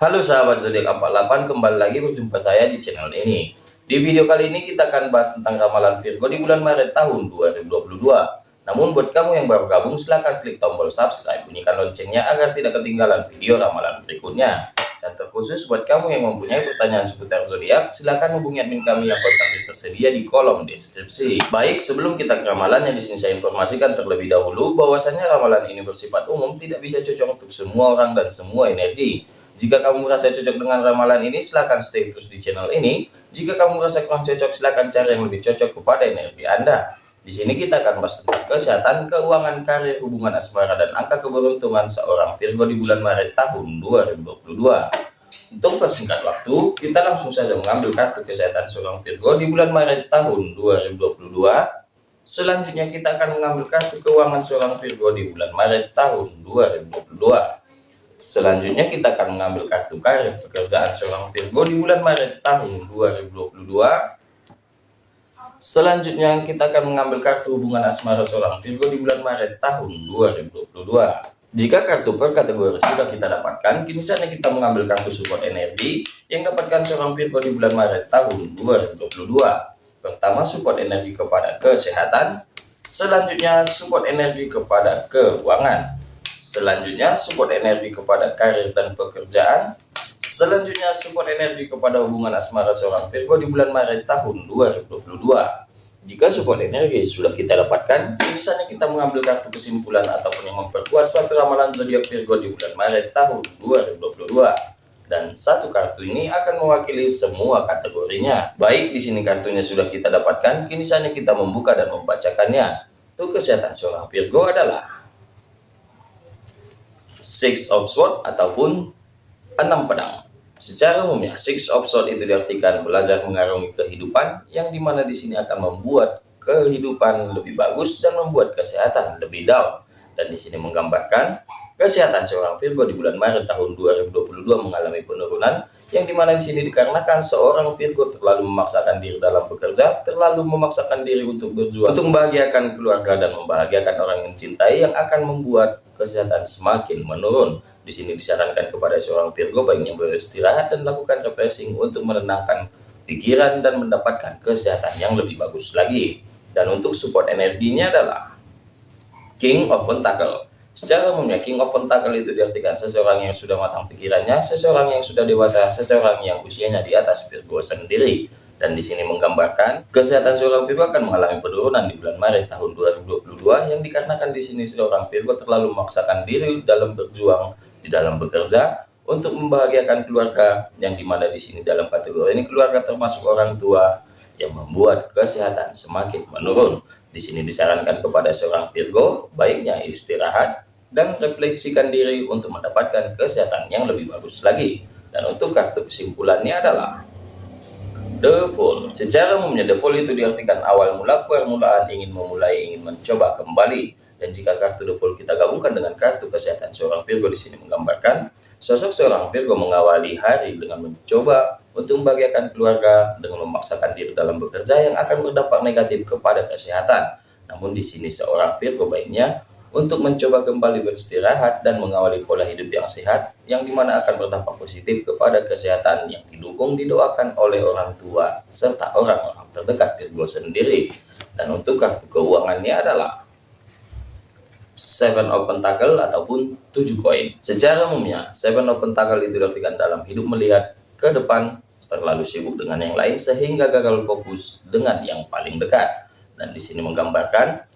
Halo sahabat zodiak 48 kembali lagi berjumpa saya di channel ini di video kali ini kita akan bahas tentang ramalan Virgo di bulan Maret tahun 2022 namun buat kamu yang baru gabung silahkan klik tombol subscribe bunyikan loncengnya agar tidak ketinggalan video ramalan berikutnya dan terkhusus buat kamu yang mempunyai pertanyaan seputar zodiak, silahkan hubungi admin kami yang kontaknya tersedia di kolom deskripsi. Baik, sebelum kita ke ramalan yang di sini saya informasikan terlebih dahulu bahwasannya ramalan ini bersifat umum, tidak bisa cocok untuk semua orang dan semua energi. Jika kamu merasa cocok dengan ramalan ini, silahkan stay terus di channel ini. Jika kamu merasa kurang cocok, silahkan cari yang lebih cocok kepada energi Anda. Di sini kita akan bahas tentang kesehatan, keuangan, karir, hubungan asmara, dan angka keberuntungan seorang Virgo di bulan Maret tahun 2022. Untuk persingkat waktu, kita langsung saja mengambil kartu kesehatan seorang Virgo di bulan Maret tahun 2022. Selanjutnya kita akan mengambil kartu keuangan seorang Virgo di bulan Maret tahun 2022. Selanjutnya kita akan mengambil kartu karir pekerjaan seorang Virgo di bulan Maret tahun 2022. Selanjutnya kita akan mengambil kartu hubungan asmara seorang Virgo di bulan Maret tahun 2022. Jika kartu per kategori sudah kita dapatkan, kini saatnya kita mengambil kartu support energi yang dapatkan seorang Virgo di bulan Maret tahun 2022. Pertama, support energi kepada kesehatan. Selanjutnya, support energi kepada keuangan. Selanjutnya, support energi kepada karir dan pekerjaan. Selanjutnya support energi kepada hubungan asmara seorang Virgo di bulan Maret tahun 2022. Jika support energi sudah kita dapatkan, misalnya kita mengambil kartu kesimpulan ataupun yang memperkuat suatu ramalan zodiak Virgo di bulan Maret tahun 2022. Dan satu kartu ini akan mewakili semua kategorinya. Baik, di sini kartunya sudah kita dapatkan, kini saatnya kita membuka dan membacakannya. Untuk kesehatan seorang Virgo adalah Six of Swords ataupun enam pedang. Secara umumnya, Six of Swords itu diartikan belajar mengarungi kehidupan, yang di mana di sini akan membuat kehidupan lebih bagus dan membuat kesehatan lebih down. Dan di sini menggambarkan kesehatan seorang Virgo di bulan Maret tahun 2022 mengalami penurunan, yang di mana di sini dikarenakan seorang Virgo terlalu memaksakan diri dalam bekerja, terlalu memaksakan diri untuk berjuang, untuk membahagiakan keluarga dan membahagiakan orang yang cintai, yang akan membuat kesehatan semakin menurun. Di sini disarankan kepada seorang Virgo baiknya beristirahat dan melakukan refreshing untuk menenangkan pikiran dan mendapatkan kesehatan yang lebih bagus lagi. Dan untuk support energinya adalah King of Pentacle. Secara umumnya King of Pentacle itu diartikan seseorang yang sudah matang pikirannya, seseorang yang sudah dewasa, seseorang yang usianya di atas Virgo sendiri. Dan di sini menggambarkan kesehatan seorang Virgo akan mengalami penurunan di bulan Maret tahun 2022 yang dikarenakan di sini seorang Virgo terlalu memaksakan diri dalam berjuang di dalam bekerja untuk membahagiakan keluarga yang di mana di sini dalam kategori ini keluarga termasuk orang tua yang membuat kesehatan semakin menurun. Di sini disarankan kepada seorang Virgo baiknya istirahat dan refleksikan diri untuk mendapatkan kesehatan yang lebih bagus lagi. Dan untuk kartu kesimpulannya adalah The Fool. Secara umumnya The Fool itu diartikan awal mula permulaan ingin memulai ingin mencoba kembali dan jika kartu The Fool kita gabungkan dengan kartu kesehatan seorang Virgo di sini menggambarkan sosok seorang Virgo mengawali hari dengan mencoba untuk membahagiakan keluarga dengan memaksakan diri dalam bekerja yang akan berdampak negatif kepada kesehatan. Namun di sini seorang Virgo baiknya untuk mencoba kembali beristirahat dan mengawali pola hidup yang sehat yang di mana akan berdampak positif kepada kesehatan yang didukung didoakan oleh orang tua serta orang-orang terdekat Virgo sendiri. Dan untuk kartu keuangannya adalah Seven of Pentacle ataupun tujuh koin. Secara umumnya, Seven of Pentacle itu diartikan dalam hidup melihat ke depan terlalu sibuk dengan yang lain sehingga gagal fokus dengan yang paling dekat. Dan di sini menggambarkan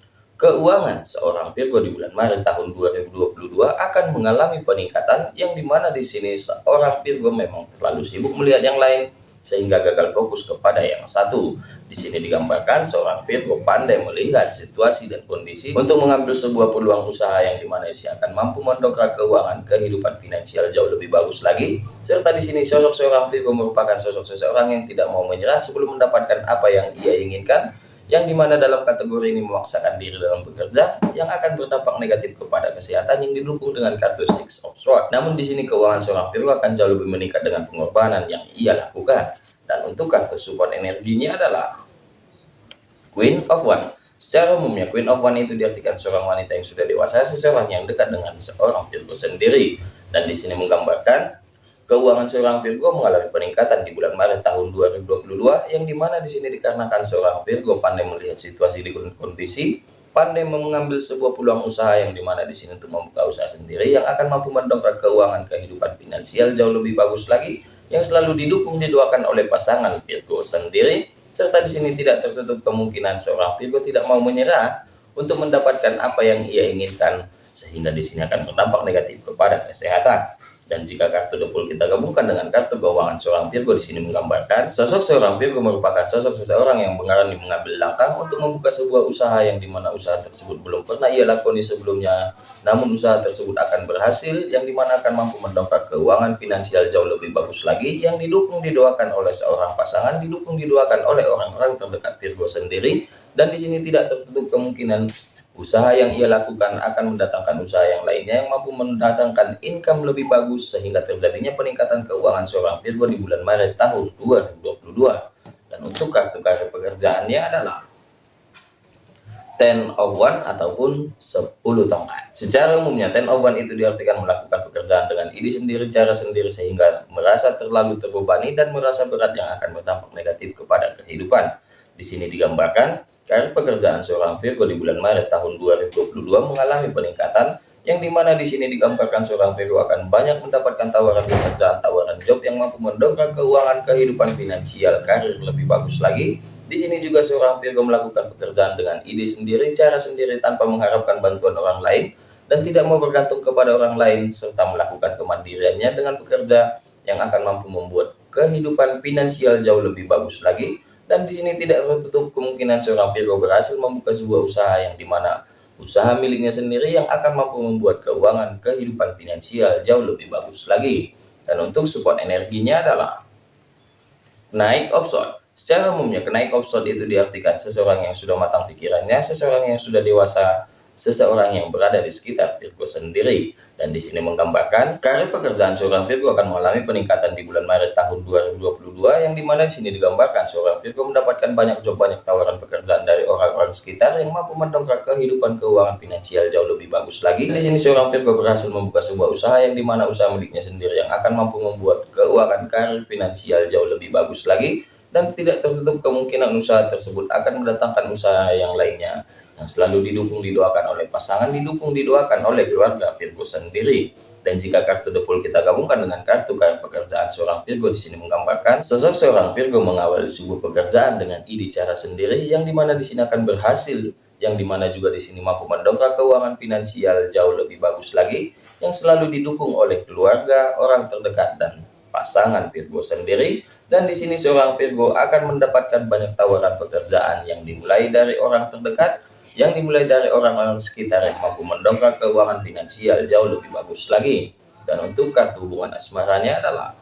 keuangan seorang Virgo di bulan Maret tahun 2022 akan mengalami peningkatan yang di mana di sini seorang Virgo memang terlalu sibuk melihat yang lain sehingga gagal fokus kepada yang satu. Di sini digambarkan seorang Virgo pandai melihat situasi dan kondisi untuk mengambil sebuah peluang usaha yang di mana dia akan mampu mendongkrak keuangan kehidupan finansial jauh lebih bagus lagi. Serta di sini sosok seorang Virgo merupakan sosok seseorang yang tidak mau menyerah sebelum mendapatkan apa yang ia inginkan yang di mana dalam kategori ini memaksakan diri dalam bekerja yang akan berdampak negatif kepada kesehatan yang didukung dengan kartu Six of Swords. Namun di sini keuangan seorang Virgo akan jauh lebih meningkat dengan pengorbanan yang ia lakukan. Dan untuk kartu support energinya adalah Queen of One. Secara umumnya Queen of One itu diartikan seorang wanita yang sudah dewasa, seseorang yang dekat dengan seorang Virgo sendiri. Dan di sini menggambarkan keuangan seorang Virgo mengalami peningkatan di bulan Maret tahun 2022 yang di mana di sini dikarenakan seorang Virgo pandai melihat situasi di kondisi pandai mengambil sebuah peluang usaha yang di mana di sini untuk membuka usaha sendiri yang akan mampu mendongkrak keuangan kehidupan finansial jauh lebih bagus lagi yang selalu didukung didoakan oleh pasangan Virgo sendiri. Serta di sini tidak tertutup kemungkinan seorang Virgo tidak mau menyerah untuk mendapatkan apa yang ia inginkan sehingga di sini akan berdampak negatif kepada kesehatan dan jika kartu double kita gabungkan dengan kartu keuangan seorang Virgo di sini menggambarkan sosok seorang Virgo merupakan sosok seseorang yang mengalami mengambil langkah untuk membuka sebuah usaha yang di mana usaha tersebut belum pernah ia lakoni sebelumnya. Namun usaha tersebut akan berhasil yang di mana akan mampu mendongkrak keuangan finansial jauh lebih bagus lagi yang didukung didoakan oleh seorang pasangan, didukung didoakan oleh orang-orang terdekat Virgo sendiri dan di sini tidak tertutup kemungkinan Usaha yang ia lakukan akan mendatangkan usaha yang lainnya yang mampu mendatangkan income lebih bagus sehingga terjadinya peningkatan keuangan seorang Virgo di bulan Maret tahun 2022. Dan untuk kartu karir pekerjaannya adalah Ten of One ataupun 10 tongkat. Secara umumnya Ten of One itu diartikan melakukan pekerjaan dengan ide sendiri, cara sendiri sehingga merasa terlalu terbebani dan merasa berat yang akan berdampak negatif kepada kehidupan. Di sini digambarkan Karir pekerjaan seorang Virgo di bulan Maret tahun 2022 mengalami peningkatan yang di mana di sini digambarkan seorang Virgo akan banyak mendapatkan tawaran pekerjaan, tawaran job yang mampu mendongkrak keuangan kehidupan finansial, karir lebih bagus lagi. Di sini juga seorang Virgo melakukan pekerjaan dengan ide sendiri, cara sendiri tanpa mengharapkan bantuan orang lain dan tidak mau bergantung kepada orang lain serta melakukan kemandiriannya dengan bekerja yang akan mampu membuat kehidupan finansial jauh lebih bagus lagi dan di sini tidak tertutup kemungkinan seorang Virgo berhasil membuka sebuah usaha yang di mana usaha miliknya sendiri yang akan mampu membuat keuangan kehidupan finansial jauh lebih bagus lagi. Dan untuk support energinya adalah naik option. Secara umumnya, kenaik option itu diartikan seseorang yang sudah matang pikirannya, seseorang yang sudah dewasa, seseorang yang berada di sekitar Virgo sendiri. Dan di sini menggambarkan karir pekerjaan seorang Virgo akan mengalami peningkatan di bulan Maret tahun 2022 yang di mana di sini digambarkan seorang Virgo mendapatkan banyak job banyak tawaran pekerjaan dari orang-orang sekitar yang mampu mendongkrak kehidupan keuangan finansial jauh lebih bagus lagi. Di sini seorang Virgo berhasil membuka sebuah usaha yang di mana usaha miliknya sendiri yang akan mampu membuat keuangan karir finansial jauh lebih bagus lagi dan tidak tertutup kemungkinan usaha tersebut akan mendatangkan usaha yang lainnya yang selalu didukung didoakan oleh pasangan, didukung didoakan oleh keluarga Virgo sendiri. Dan jika kartu The Fool kita gabungkan dengan kartu karir pekerjaan seorang Virgo di sini menggambarkan sosok seorang Virgo mengawali sebuah pekerjaan dengan ide cara sendiri yang di mana di sini akan berhasil, yang di mana juga di sini mampu mendongkrak keuangan finansial jauh lebih bagus lagi, yang selalu didukung oleh keluarga, orang terdekat dan pasangan Virgo sendiri dan di sini seorang Virgo akan mendapatkan banyak tawaran pekerjaan yang dimulai dari orang terdekat yang dimulai dari orang-orang sekitar yang mampu mendongkrak keuangan finansial jauh lebih bagus lagi. Dan untuk kartu hubungan asmaranya adalah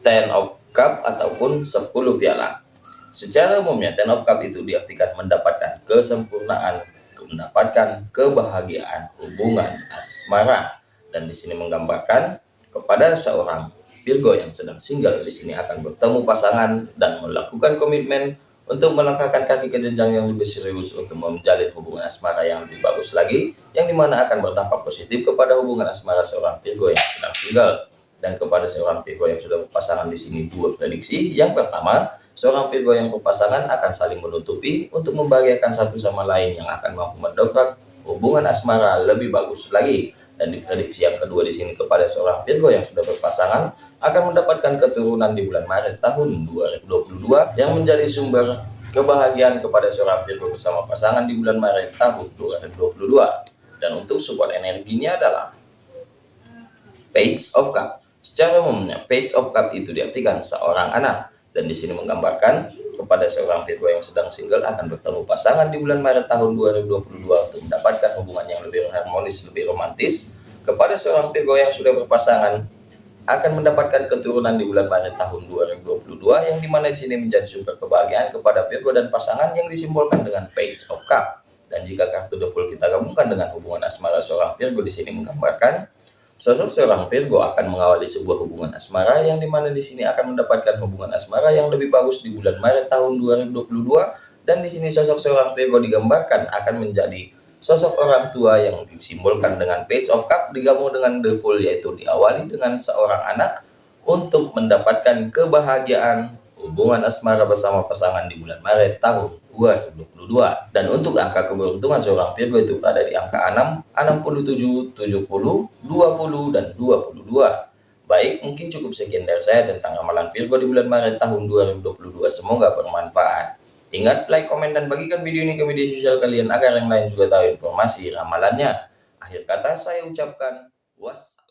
Ten of Cup ataupun 10 piala. Secara umumnya Ten of Cup itu diartikan mendapatkan kesempurnaan, mendapatkan kebahagiaan hubungan asmara. Dan di sini menggambarkan kepada seorang Virgo yang sedang single di sini akan bertemu pasangan dan melakukan komitmen untuk melangkahkan kaki ke jenjang yang lebih serius untuk menjalin hubungan asmara yang lebih bagus lagi, yang di mana akan berdampak positif kepada hubungan asmara seorang Virgo yang sedang tinggal dan kepada seorang Virgo yang sudah berpasangan di sini dua prediksi. Yang pertama, seorang Virgo yang berpasangan akan saling menutupi untuk membahagiakan satu sama lain yang akan mampu mendongkrak hubungan asmara lebih bagus lagi. Dan di prediksi yang kedua di sini kepada seorang Virgo yang sudah berpasangan akan mendapatkan keturunan di bulan Maret tahun 2022 yang menjadi sumber kebahagiaan kepada seorang Virgo bersama pasangan di bulan Maret tahun 2022. Dan untuk support energinya adalah Page of Cup. Secara umumnya, Page of Cup itu diartikan seorang anak dan di sini menggambarkan kepada seorang Virgo yang sedang single akan bertemu pasangan di bulan Maret tahun 2022 untuk mendapatkan hubungan yang lebih harmonis, lebih romantis. Kepada seorang Virgo yang sudah berpasangan akan mendapatkan keturunan di bulan Maret tahun 2022 yang di mana di sini menjadi sumber kebahagiaan kepada Virgo dan pasangan yang disimbolkan dengan Page of Cup. Dan jika kartu The Fool kita gabungkan dengan hubungan asmara seorang Virgo di sini menggambarkan sosok seorang Virgo akan mengawali sebuah hubungan asmara yang di mana di sini akan mendapatkan hubungan asmara yang lebih bagus di bulan Maret tahun 2022 dan di sini sosok seorang Virgo digambarkan akan menjadi Sosok orang tua yang disimbolkan dengan Page of Cup digabung dengan The Fool yaitu diawali dengan seorang anak untuk mendapatkan kebahagiaan hubungan asmara bersama pasangan di bulan Maret tahun 2022. Dan untuk angka keberuntungan seorang Virgo itu berada di angka 6, 67, 70, 20, dan 22. Baik, mungkin cukup sekian dari saya tentang ramalan Virgo di bulan Maret tahun 2022. Semoga bermanfaat. Ingat, like, komen, dan bagikan video ini ke media sosial kalian agar yang lain juga tahu informasi ramalannya. Akhir kata saya ucapkan wassalam.